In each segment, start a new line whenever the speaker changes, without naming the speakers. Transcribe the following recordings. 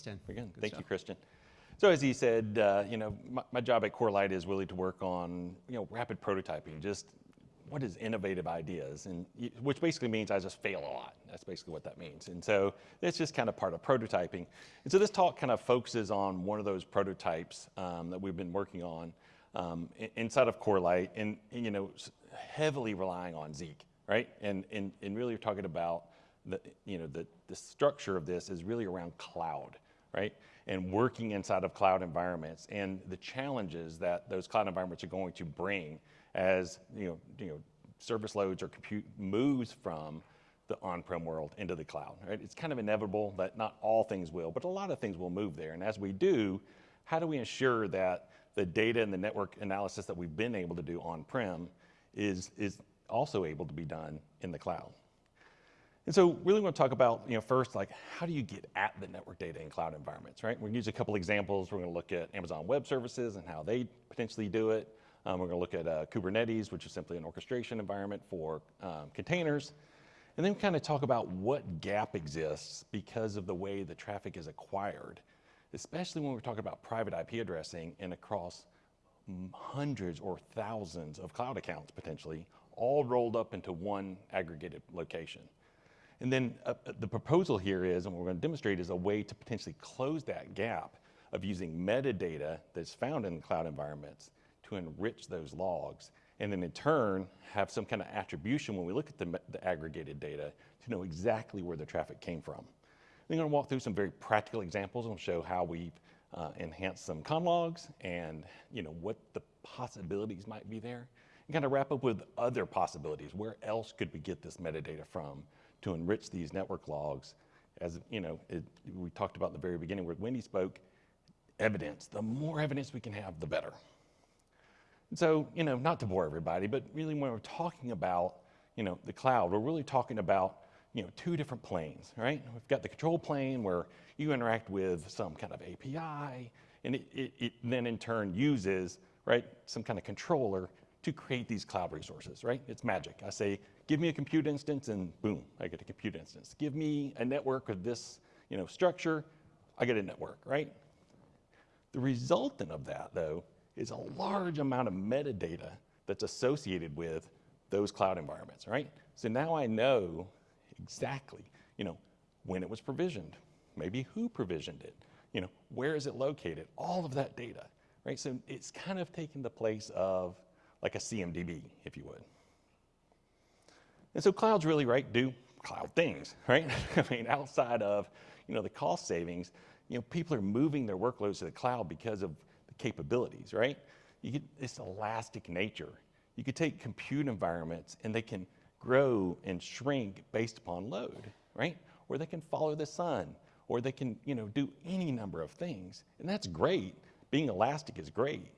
Dan.
Very good.
Good
Thank you. Christian. So as he said, uh, you know, my, my job at CoreLight is really to work on, you know, rapid prototyping, just what is innovative ideas, and which basically means I just fail a lot. That's basically what that means. And so it's just kind of part of prototyping. And so this talk kind of focuses on one of those prototypes um, that we've been working on um, inside of CoreLight, and, and, you know, heavily relying on Zeek, right? And and and really talking about the, you know, the the structure of this is really around cloud, right? And working inside of cloud environments and the challenges that those cloud environments are going to bring as you know, you know, service loads or compute moves from the on-prem world into the cloud. Right? It's kind of inevitable that not all things will, but a lot of things will move there. And as we do, how do we ensure that the data and the network analysis that we've been able to do on-prem is, is also able to be done in the cloud? And so really want to talk about, you know, first, like how do you get at the network data in cloud environments, right? We're going to use a couple examples. We're going to look at Amazon Web Services and how they potentially do it. Um, we're going to look at uh, Kubernetes, which is simply an orchestration environment for um, containers. And then kind of talk about what gap exists because of the way the traffic is acquired, especially when we're talking about private IP addressing and across hundreds or thousands of cloud accounts potentially, all rolled up into one aggregated location. And then uh, uh, the proposal here is, and what we're going to demonstrate, is a way to potentially close that gap of using metadata that's found in cloud environments to enrich those logs, and then in turn have some kind of attribution when we look at the, the aggregated data to know exactly where the traffic came from. We're going to walk through some very practical examples and show how we've uh, enhanced some conn logs and you know what the possibilities might be there, and kind of wrap up with other possibilities. Where else could we get this metadata from to enrich these network logs? As you know, it, we talked about in the very beginning where Wendy spoke, evidence. The more evidence we can have, the better. And so, you know, not to bore everybody, but really when we're talking about, you know, the cloud, we're really talking about, you know, two different planes, right? We've got the control plane where you interact with some kind of API, and it, it, it then in turn uses, right, some kind of controller to create these cloud resources, right? It's magic. I say, give me a compute instance, and boom, I get a compute instance. Give me a network of this, you know, structure, I get a network, right? The resultant of that, though, is a large amount of metadata that's associated with those cloud environments, right? So now I know exactly, you know, when it was provisioned, maybe who provisioned it, you know, where is it located, all of that data, right? So it's kind of taken the place of like a CMDB, if you would. And so clouds really, right, do cloud things, right? I mean, outside of, you know, the cost savings, you know, people are moving their workloads to the cloud because of the capabilities, right? You get this elastic nature. You could take compute environments and they can grow and shrink based upon load, right? Or they can follow the sun, or they can, you know, do any number of things. And that's great. Being elastic is great.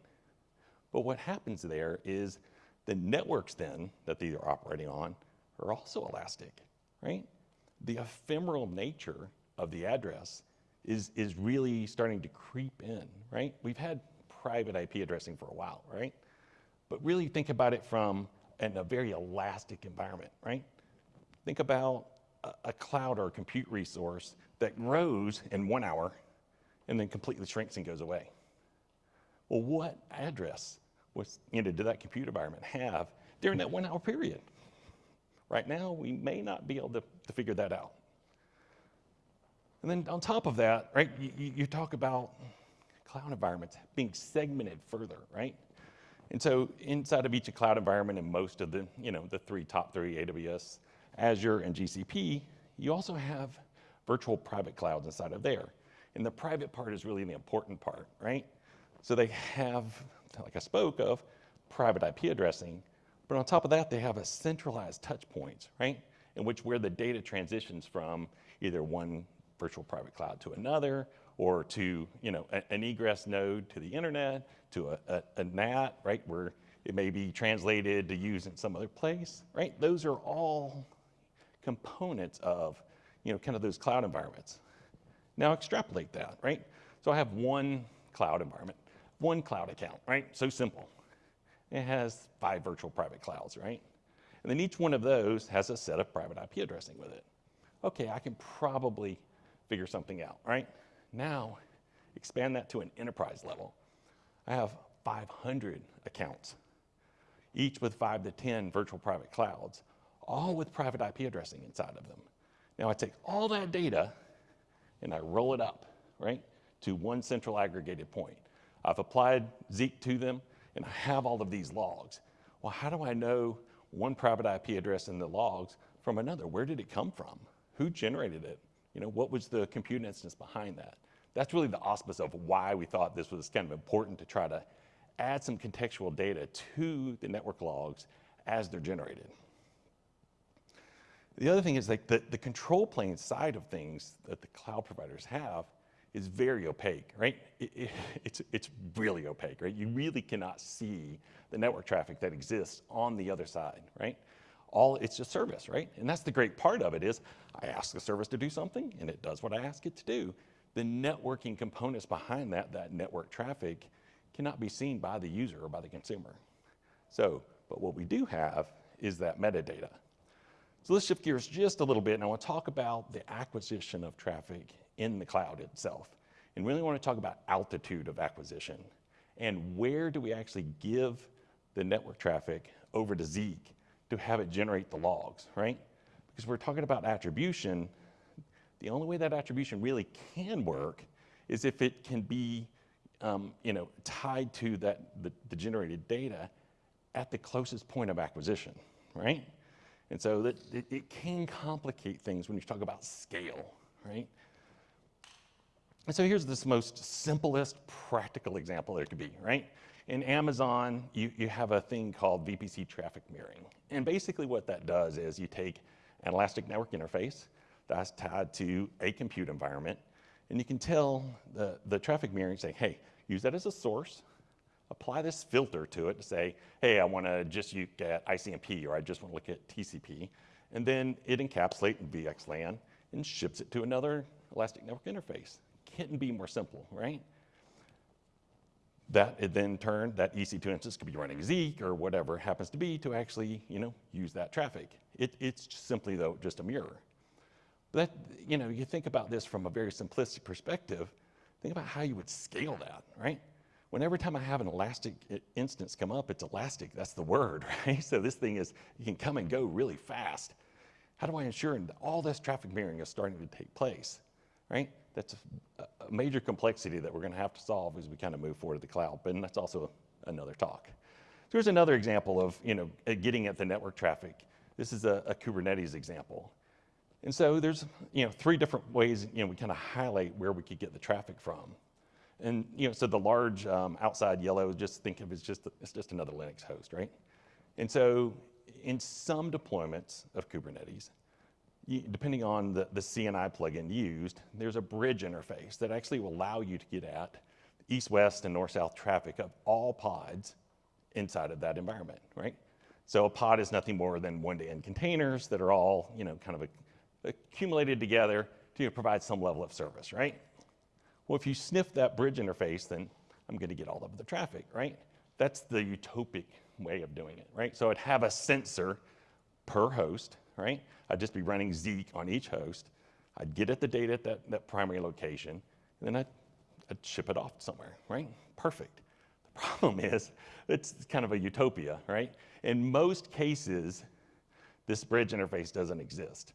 But what happens there is the networks then that these are operating on are also elastic, right? The ephemeral nature of the address is, is really starting to creep in, right? We've had private IP addressing for a while, right? But really think about it from in a very elastic environment, right? Think about a, a cloud or a compute resource that grows in one hour and then completely shrinks and goes away. Well, what address was, you know, did that compute environment have during that one hour period? Right now, we may not be able to, to figure that out. And then on top of that, right, you, you talk about cloud environments being segmented further, right? And so inside of each cloud environment and most of the, you know, the three top three, AWS, Azure, and GCP, you also have virtual private clouds inside of there. And the private part is really the important part, right? So they have, like I spoke of, private IP addressing, but on top of that, they have a centralized touch points, right? In which where the data transitions from either one virtual private cloud to another, or to, you know, a- an egress node to the internet, to a, a, a NAT, right, where it may be translated to use in some other place, right? Those are all components of, you know, kind of those cloud environments. Now extrapolate that, right? So I have one cloud environment, one cloud account, right? So simple. It has five virtual private clouds, right? And then each one of those has a set of private IP addressing with it. Okay, I can probably figure something out, right? Now, expand that to an enterprise level. I have 500 accounts, each with five to 10 virtual private clouds, all with private IP addressing inside of them. Now I take all that data and I roll it up, right, to one central aggregated point. I've applied Zeek to them and I have all of these logs. Well, how do I know one private IP address in the logs from another? Where did it come from? Who generated it? You know, what was the compute instance behind that? That's really the auspice of why we thought this was kind of important to try to add some contextual data to the network logs as they're generated. The other thing is like the, the control plane side of things that the cloud providers have is very opaque, right? It, it, it's, it's really opaque, right? You really cannot see the network traffic that exists on the other side, right? All it's just service, right? And that's the great part of it is I ask the service to do something and it does what I ask it to do. The networking components behind that, that network traffic, cannot be seen by the user or by the consumer. So, but what we do have is that metadata. So let's shift gears just a little bit, and I want to talk about the acquisition of traffic in the cloud itself. And really want to talk about altitude of acquisition and where do we actually give the network traffic over to Zeek to have it generate the logs, right? Because we're talking about attribution, the only way that attribution really can work is if it can be um, you know, tied to that, the, the generated data at the closest point of acquisition, right? And so that it, it, can complicate things when you talk about scale, right? And so here's this most simplest practical example there could be, right? In Amazon, you, you have a thing called VPC traffic mirroring. And basically what that does is you take an elastic network interface that's tied to a compute environment, and you can tell the, the traffic mirroring, say, hey, use that as a source, apply this filter to it to say, hey, I want to just look at ICMP or I just want to look at TCP. And then it encapsulates in VXLAN and ships it to another Elastic Network interface. Couldn't be more simple, right? That it then turned, that EC2 instance could be running Zeek or whatever happens to be to actually, you know, use that traffic. It, it's simply though just a mirror. But that, you know, you think about this from a very simplistic perspective, think about how you would scale that, right? When every time I have an elastic instance come up, it's elastic, that's the word, right? So this thing is, you can come and go really fast. How do I ensure all this traffic mirroring is starting to take place, right? That's a, a major complexity that we're gonna have to solve as we kind of move forward to the cloud, but that's also another talk. So here's another example of, you know, getting at the network traffic. This is a, a Kubernetes example. And so there's you know three different ways you know we kind of highlight where we could get the traffic from. And you know so the large um, outside yellow, just think of it as just it's just another Linux host, right? And so in some deployments of Kubernetes, depending on the, the CNI plugin used, there's a bridge interface that actually will allow you to get at east-west and north-south traffic of all pods inside of that environment, right? So a pod is nothing more than one-to-end containers that are all, you know, kind of accumulated together to provide some level of service, right? Well, if you sniff that bridge interface, then I'm going to get all of the traffic, right? That's the utopic way of doing it, right? So I'd have a sensor per host, right? I'd just be running Zeek on each host. I'd get at the data at that, that primary location, and then I'd, I'd ship it off somewhere, right? Perfect. The problem is, it's kind of a utopia, right? In most cases, this bridge interface doesn't exist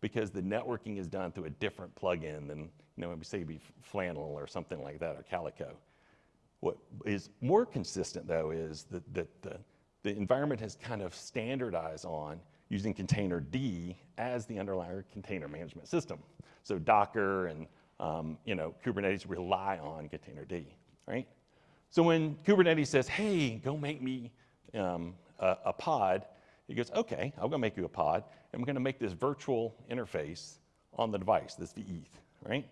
because the networking is done through a different plugin than, you know, say be Flannel or something like that, or Calico. What is more consistent though is that, that the, the environment has kind of standardized on using containerd as the underlying container management system. So Docker and um, you know, Kubernetes rely on containerd, right? So when Kubernetes says, hey, go make me um, a, a, pod, it goes, okay, I'm gonna make you a pod, and we're gonna make this virtual interface on the device, this VETH, right?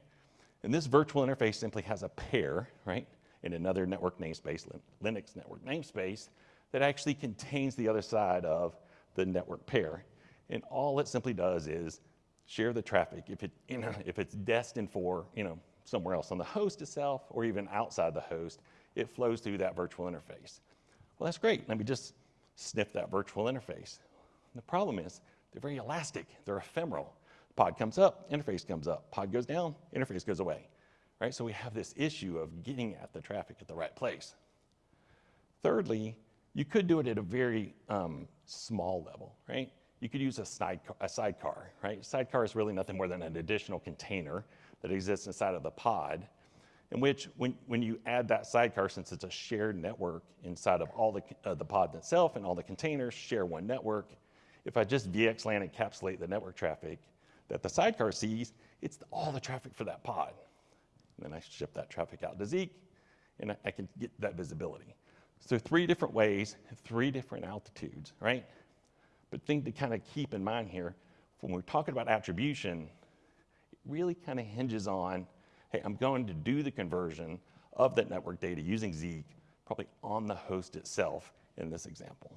And this virtual interface simply has a pair, right, in another network namespace, Linux network namespace, that actually contains the other side of the network pair. And all it simply does is share the traffic. If, it, you know, if it's destined for you know, somewhere else on the host itself or even outside the host, it flows through that virtual interface. Well, that's great. Let me just sniff that virtual interface. The problem is they're very elastic, they're ephemeral. Pod comes up, interface comes up. Pod goes down, interface goes away, right? So we have this issue of getting at the traffic at the right place. Thirdly, you could do it at a very um, small level, right? You could use a, sidecar, a sidecar, right? Sidecar is really nothing more than an additional container that exists inside of the pod, in which when, when you add that sidecar, since it's a shared network inside of all the, uh, the pod itself and all the containers share one network, if I just VXLAN encapsulate the network traffic that the sidecar sees, it's all the traffic for that pod. And then I ship that traffic out to Zeek, and I, I can get that visibility. So three different ways, three different altitudes, right? But thing to kind of keep in mind here, when we're talking about attribution, it really kind of hinges on, hey, I'm going to do the conversion of that network data using Zeek, probably on the host itself in this example.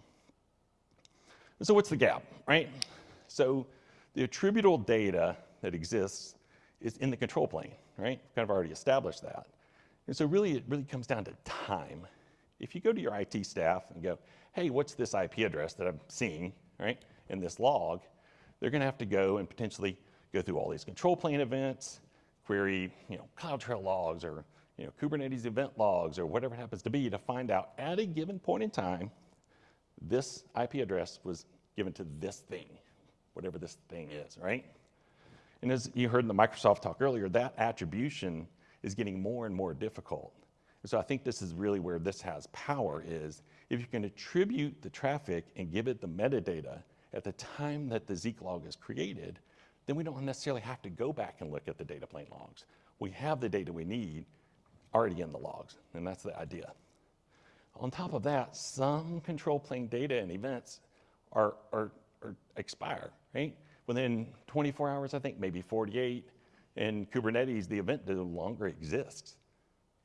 So what's the gap, right? So the attributable data that exists is in the control plane, right? Kind of already established that. And so really, it really comes down to time. If you go to your IT staff and go, hey, what's this IP address that I'm seeing, right, in this log, they're gonna have to go and potentially go through all these control plane events, query, you know, CloudTrail logs or, you know, Kubernetes event logs or whatever it happens to be to find out at a given point in time, this IP address was given to this thing, whatever this thing is, right? And as you heard in the Microsoft talk earlier, that attribution is getting more and more difficult. So I think this is really where this has power is if you can attribute the traffic and give it the metadata at the time that the Zeek log is created, then we don't necessarily have to go back and look at the data plane logs. We have the data we need already in the logs, and that's the idea. On top of that, some control plane data and events are, are, are expire, right? Within 24 hours, I think, maybe 48. In Kubernetes, the event no longer exists.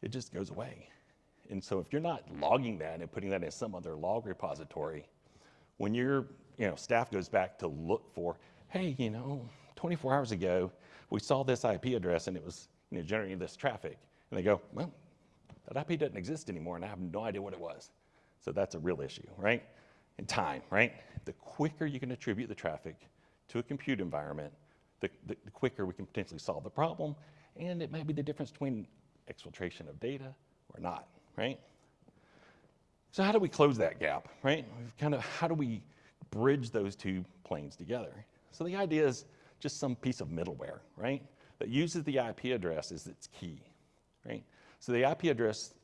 It just goes away. And so if you're not logging that and putting that in some other log repository, when your you know, staff goes back to look for, hey, you know, 24 hours ago, we saw this IP address and it was you know, generating this traffic. And they go, well, that IP doesn't exist anymore and I have no idea what it was. So that's a real issue, right? And time, right? The quicker you can attribute the traffic to a compute environment, the, the, the quicker we can potentially solve the problem. And it may be the difference between exfiltration of data or not, right? So how do we close that gap, right? We've kind of, how do we bridge those two planes together? So the idea is just some piece of middleware, right? That uses the IP address as its key, right? So the IP address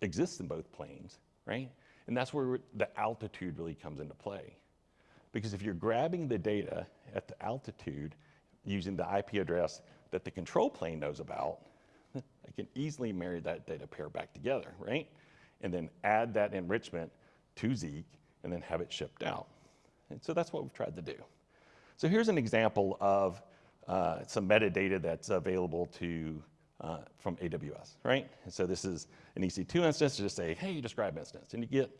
exists in both planes, right? And that's where the altitude really comes into play. Because if you're grabbing the data at the altitude using the IP address that the control plane knows about, I can easily marry that data pair back together, right? And then add that enrichment to Zeek and then have it shipped out. And so that's what we've tried to do. So here's an example of uh, some metadata that's available to uh, from AWS, right? And so this is an EC2 instance, To just say, hey, describe instance, and you get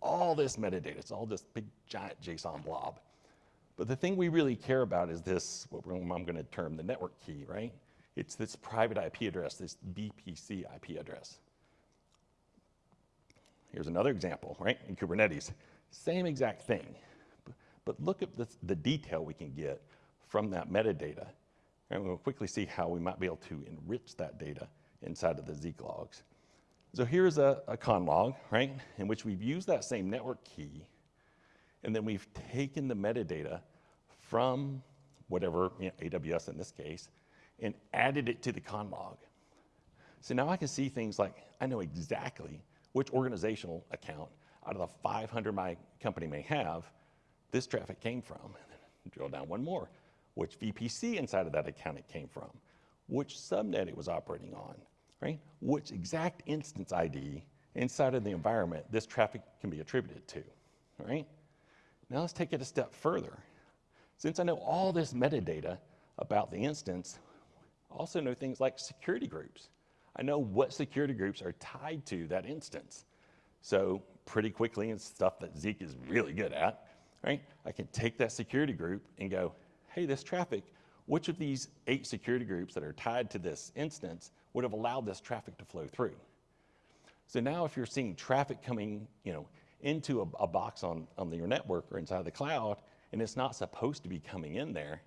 all this metadata. It's all this big giant JSON blob. But the thing we really care about is this, what I'm gonna term the network key, right? It's this private IP address, this VPC IP address. Here's another example, right? In Kubernetes, same exact thing. But look at the, the detail we can get from that metadata and we'll quickly see how we might be able to enrich that data inside of the Zeek logs. So here's a, a conn log, right, in which we've used that same network key, and then we've taken the metadata from whatever, you know, AWS in this case, and added it to the conn log. So now I can see things like, I know exactly which organizational account out of the 500 my company may have, this traffic came from. Drill down one more which VPC inside of that account it came from, which subnet it was operating on, right? Which exact instance ID inside of the environment this traffic can be attributed to, right? Now let's take it a step further. Since I know all this metadata about the instance, I also know things like security groups. I know what security groups are tied to that instance. So pretty quickly, and stuff that Zeek is really good at, right? I can take that security group and go, hey, this traffic, which of these eight security groups that are tied to this instance would have allowed this traffic to flow through? So now if you're seeing traffic coming, you know, into a, a box on, on your network or inside the cloud, and it's not supposed to be coming in there,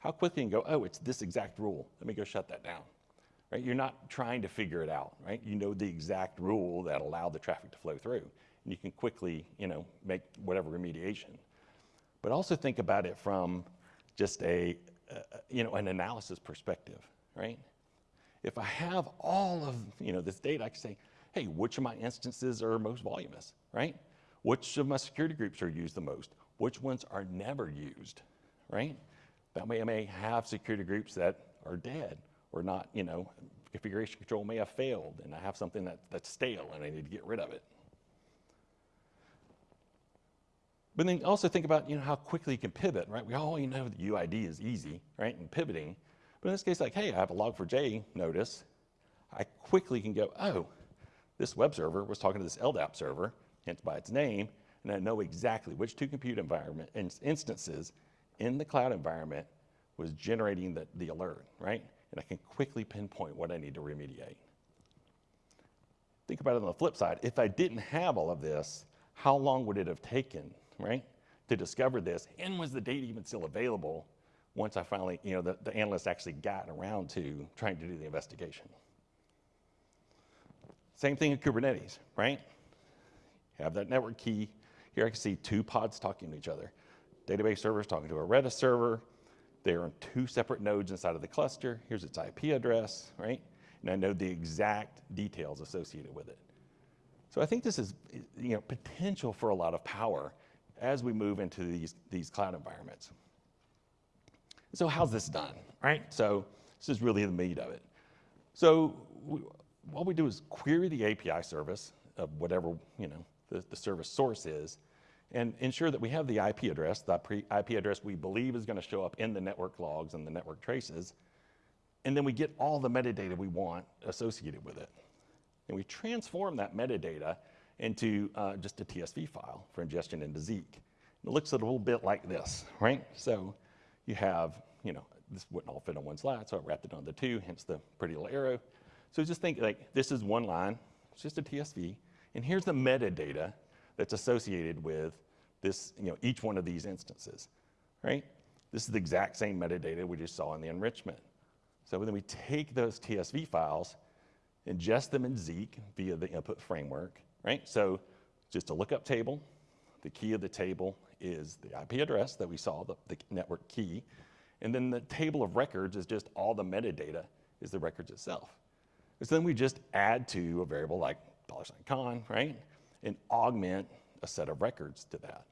how quickly you can go, oh, it's this exact rule. Let me go shut that down. right? You're not trying to figure it out, right? You know the exact rule that allowed the traffic to flow through, and you can quickly, you know, make whatever remediation. But also think about it from just a, uh, you know, an analysis perspective, right? If I have all of, you know, this data, I can say, hey, which of my instances are most voluminous, right? Which of my security groups are used the most? Which ones are never used, right? I may have security groups that are dead or not, you know, configuration control may have failed and I have something that, that's stale and I need to get rid of it. But then also think about, you know, how quickly you can pivot, right? We all know that UID is easy, right, and pivoting. But in this case, like, hey, I have a log4j notice. I quickly can go, oh, this web server was talking to this LDAP server, hence by its name, and I know exactly which two compute environment instances in the cloud environment was generating the, the alert, right? And I can quickly pinpoint what I need to remediate. Think about it on the flip side. If I didn't have all of this, how long would it have taken, right, to discover this? And was the data even still available once I finally, you know, the, the analyst actually got around to trying to do the investigation? Same thing in Kubernetes, right? Have that network key. Here I can see two pods talking to each other. Database server is talking to a Redis server. They're on two separate nodes inside of the cluster. Here's its IP address, right? And I know the exact details associated with it. So I think this is you know, potential for a lot of power as we move into these, these cloud environments. So how's this done, right? So this is really the meat of it. So we, what we do is query the API service of whatever you know the, the service source is, and ensure that we have the IP address, the IP address we believe is going to show up in the network logs and the network traces, and then we get all the metadata we want associated with it. And we transform that metadata into uh, just a TSV file for ingestion into Zeek. It looks a little bit like this, right? So you have, you know, this wouldn't all fit on one slide, so I wrapped it onto two, hence the pretty little arrow. So just think like this is one line, it's just a TSV, and here's the metadata that's associated with this, you know, each one of these instances, right? This is the exact same metadata we just saw in the enrichment. So then we take those TSV files, ingest them in Zeek via the input framework, right? So just a lookup table. The key of the table is the IP address that we saw, the, the network key. And then the table of records is just all the metadata is the records itself. So then we just add to a variable like dollar sign $con, right? and augment a set of records to that.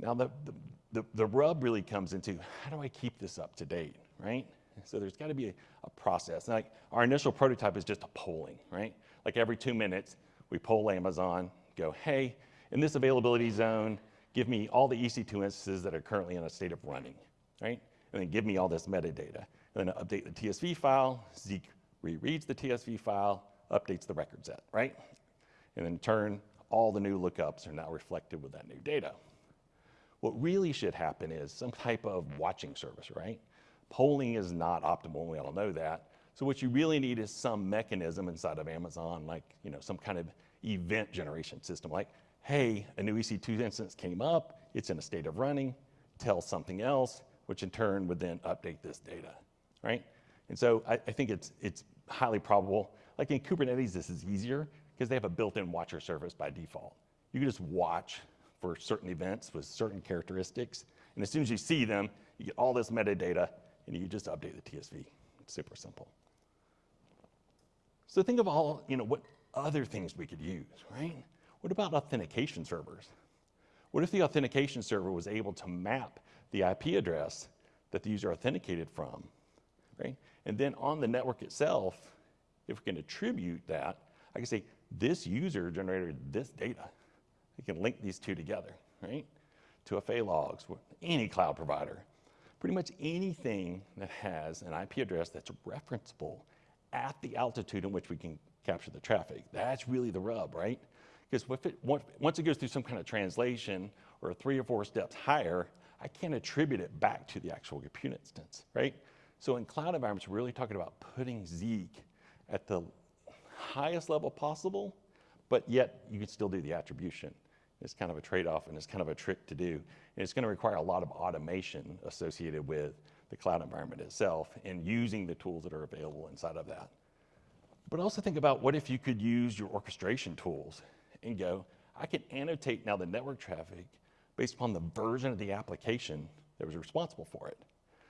Now, the, the, the, the rub really comes into how do I keep this up to date, right? So there's got to be a, a, process. Like our initial prototype is just a polling, right? Like every two minutes, we poll Amazon, go, hey, in this availability zone, give me all the EC2 instances that are currently in a state of running, right? And then give me all this metadata. And then update the TSV file, Zeek rereads the TSV file, updates the record set, right? And in turn, all the new lookups are now reflected with that new data. What really should happen is some type of watching service, right? Polling is not optimal, we all know that. So what you really need is some mechanism inside of Amazon, like you know, some kind of event generation system, like, hey, a new EC2 instance came up, it's in a state of running, tell something else, which in turn would then update this data, right? And so I, I think it's, it's highly probable, like in Kubernetes, this is easier because they have a built-in watcher service by default. You can just watch for certain events with certain characteristics, and as soon as you see them, you get all this metadata, and you just update the TSV. It's super simple. So think of all, you know, what other things we could use, right? What about authentication servers? What if the authentication server was able to map the IP address that the user authenticated from, right? And then on the network itself, if we can attribute that, I can say, this user generated this data. You can link these two together, right? To a FA Logs, any cloud provider. Pretty much anything that has an IP address that's referenceable at the altitude in which we can capture the traffic. That's really the rub, right? Because it, once it goes through some kind of translation or three or four steps higher, I can't attribute it back to the actual compute instance, right? So in cloud environments, we're really talking about putting Zeek at the highest level possible, but yet you can still do the attribution. It's kind of a trade-off and it's kind of a trick to do. And it's going to require a lot of automation associated with the cloud environment itself and using the tools that are available inside of that. But also think about what if you could use your orchestration tools and go, I can annotate now the network traffic based upon the version of the application that was responsible for it.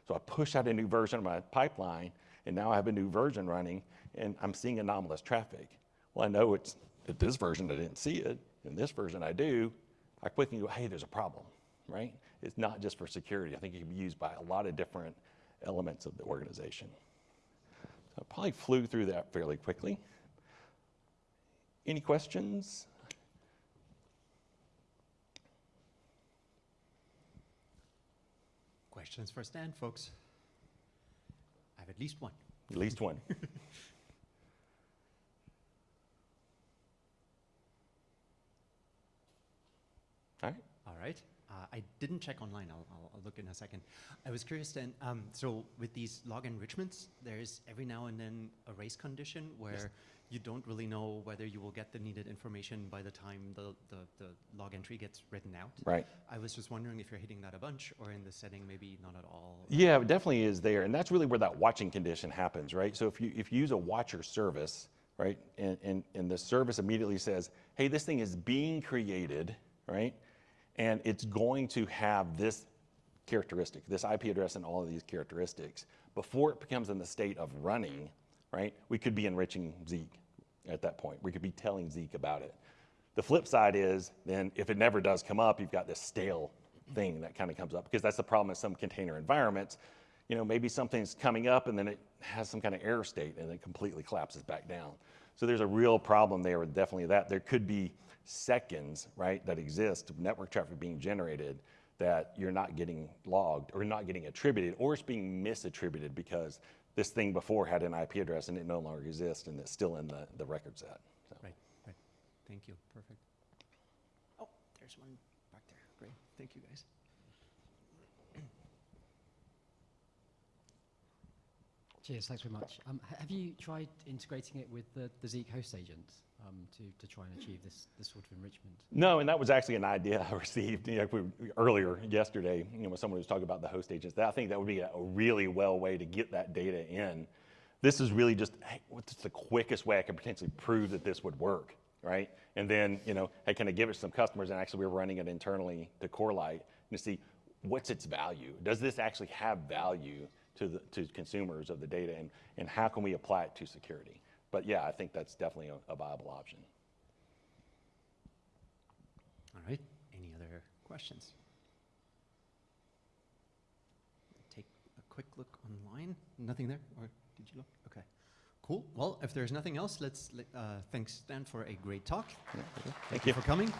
So I push out a new version of my pipeline, and now I have a new version running, and I'm seeing anomalous traffic. Well, I know it's at this version I didn't see it, and this version I do. I quickly go, hey, there's a problem, right? It's not just for security. I think it can be used by a lot of different elements of the organization. So I probably flew through that fairly quickly. Any questions?
Questions for Stan, folks? I have at least one.
At least one. All right.
Uh, I didn't check online. I'll, I'll, I'll look in a second. I was curious then. Um, so with these log enrichments, there's every now and then a race condition where you don't really know whether you will get the needed information by the time the, the, the log entry gets written out.
Right.
I was just wondering if you're hitting that a bunch or in the setting maybe not at all.
Yeah, it definitely is there, and that's really where that watching condition happens, right? So if you if you use a watcher service, right, and and, and the service immediately says, hey, this thing is being created, right, and it's going to have this characteristic, this IP address, and all of these characteristics before it becomes in the state of running, right? We could be enriching Zeek at that point. We could be telling Zeek about it. The flip side is then if it never does come up, you've got this stale thing that kind of comes up because that's the problem in some container environments. You know, maybe something's coming up and then it has some kind of error state and it completely collapses back down. So there's a real problem there with definitely that. There could be seconds, right, that exist of network traffic being generated that you're not getting logged or not getting attributed or it's being misattributed because this thing before had an IP address and it no longer exists and it's still in the, the record set. So.
Right, right. Thank you. Perfect. Oh, there's one back there. Great. Thank you, guys.
Cheers, thanks very much. Um, have you tried integrating it with the, the Zeek host agent um, to, to try and achieve this, this sort of enrichment?
No, and that was actually an idea I received you know, earlier yesterday. You know, when someone was talking about the host agents, I think that would be a, really well way to get that data in. This is really just hey, what's the quickest way I could potentially prove that this would work, right? And then you know, hey, can I give it to some customers? And actually, we're running it internally to CoreLight to see what's its value. Does this actually have value to the to consumers of the data, and and how can we apply it to security? But yeah, I think that's definitely a, a viable option.
All right. Any other questions? Take a quick look online. Nothing there, or did you look? Okay. Cool. Well, if there's nothing else, let's uh, thanks Stan for a great talk.
Thank
Thank
you.
you for coming.